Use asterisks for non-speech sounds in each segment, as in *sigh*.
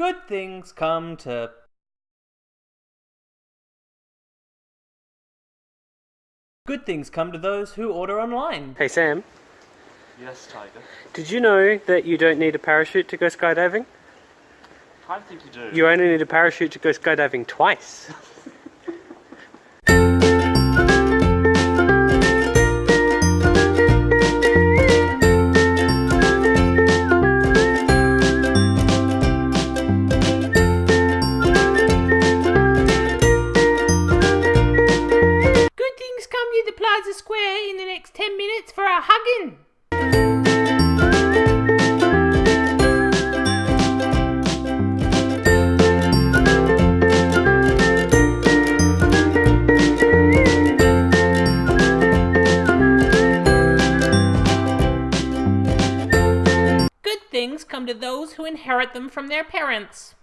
Good things come to. Good things come to those who order online. Hey Sam, Yes, Tiger. did you know that you don't need a parachute to go skydiving? I think you do. You only need a parachute to go skydiving twice. *laughs* come to those who inherit them from their parents.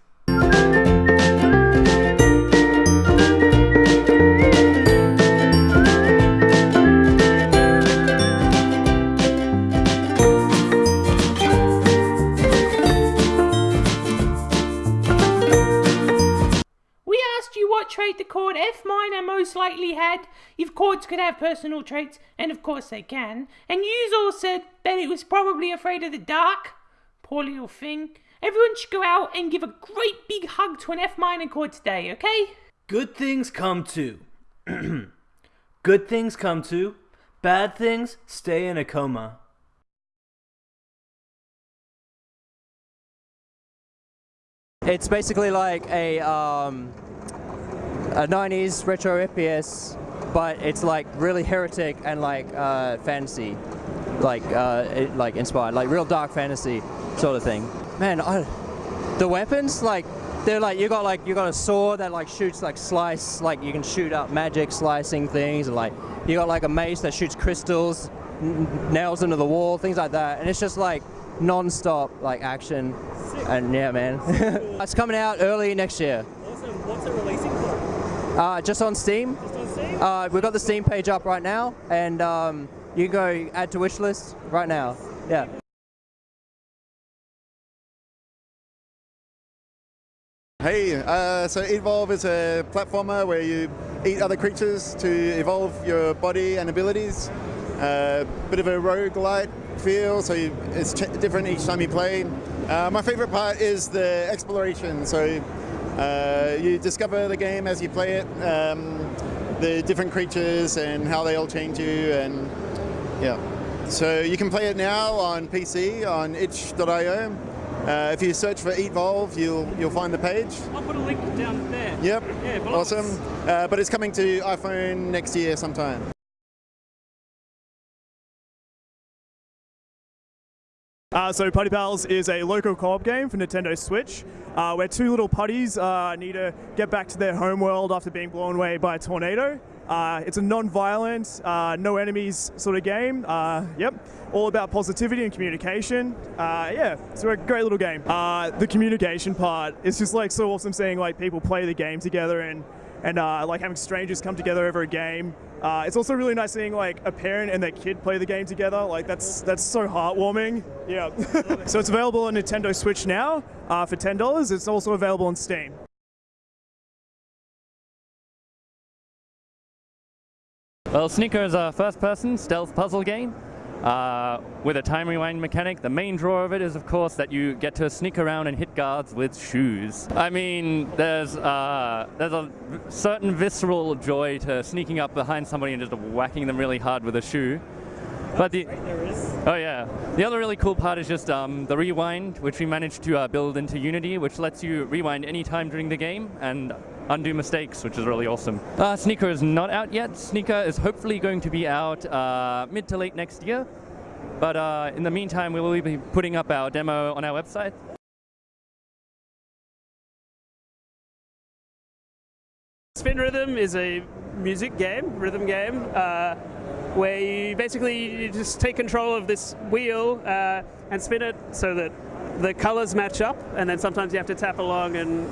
We asked you what trait the chord F minor most likely had, if chords could have personal traits, and of course they can, and all said that it was probably afraid of the dark. Poor little thing. Everyone should go out and give a great big hug to an F minor chord today, okay? Good things come to. *clears throat* Good things come to. Bad things stay in a coma. It's basically like a um, a 90s retro FPS, but it's like really heretic and like uh, fantasy, like uh, it, like inspired, like real dark fantasy sort of thing. Man, I, the weapons like they're like you got like you got a sword that like shoots like slice, like you can shoot up magic slicing things, and like you got like a mace that shoots crystals, n- nails into the wall, things like that, and it's just like non-stop like action. And yeah, man, *laughs* it's coming out early next year. Awesome. What's it releasing for? Uh, just on Steam. Just on Steam? Uh, we've got the Steam page up right now, and um, you can go add to wish list right now. Yeah. Hey, uh, so Evolve is a platformer where you eat other creatures to evolve your body and abilities. Uh, bit of a roguelite feel, so you, it's different each time you play. Uh, my favorite part is the exploration. So uh, you discover the game as you play it, um, the different creatures and how they all change you, and yeah. So you can play it now on PC on itch.io. Uh, if you search for Evolve, you'll you'll find the page. I'll put a link down there. Yep. Yeah, awesome. Uh, but it's coming to iPhone next year sometime. Uh, so Putty Pals is a local co-op game for Nintendo Switch, uh, where two little putties uh, need to get back to their home world after being blown away by a tornado. Uh, it's a non-violent, uh, no enemies sort of game. Uh, yep, all about positivity and communication. Uh, yeah, it's a great little game. Uh, the communication part is just like so awesome seeing like people play the game together and and uh, like having strangers come together over a game. It's also really nice seeing like a parent and their kid play the game together. Like that's that's so heartwarming. Yeah. *laughs* so it's available on Nintendo Switch now for ten dollars. It's also available on Steam. Well, Sneaker is a first-person stealth puzzle game uh, with a time rewind mechanic. The main draw of it is, of course, that you get to sneak around and hit guards with shoes. I mean, there's uh, there's a certain visceral joy to sneaking up behind somebody and just whacking them really hard with a shoe. But the oh yeah, the other really cool part is just um, the rewind, which we managed to uh, build into Unity, which lets you rewind any time during the game and undo mistakes, which is really awesome. Uh, Sneaker is not out yet. Sneaker is hopefully going to be out uh, mid to late next year. But uh, in the meantime, we will be putting up our demo on our website. Spin Rhythm is a music game, rhythm game, uh, where you basically you just take control of this wheel uh, and spin it so that the colors match up, and then sometimes you have to tap along and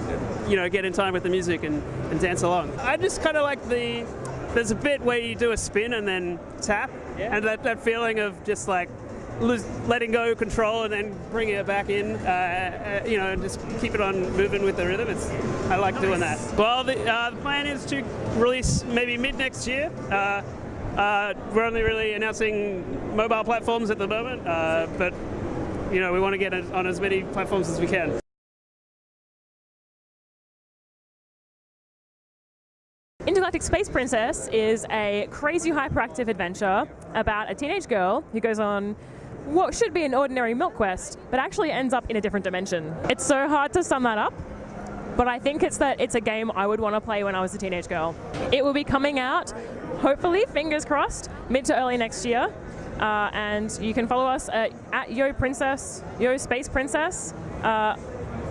you know get in time with the music and, and dance along. I just kind of like the there's a bit where you do a spin and then tap, and that, that feeling of just like lose, letting go control and then bringing it back in, uh, uh, you know, and just keep it on moving with the rhythm. It's I like doing that. Well, the, uh, the plan is to release maybe mid next year. Uh, uh, we're only really announcing mobile platforms at the moment, uh, but you know we want to get it on as many platforms as we can. Intergalactic Space Princess is a crazy hyperactive adventure about a teenage girl who goes on what should be an ordinary milk quest, but actually ends up in a different dimension. It's so hard to sum that up, but I think it's that it's a game I would want to play when I was a teenage girl. It will be coming out, hopefully, fingers crossed, mid to early next year. Uh, and you can follow us at, at Yo Princess, Yo Space Princess. Uh,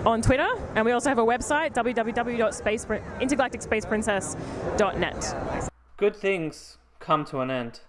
on Twitter, and we also have a website, www.intergalacticspaceprincess.net. Good things come to an end.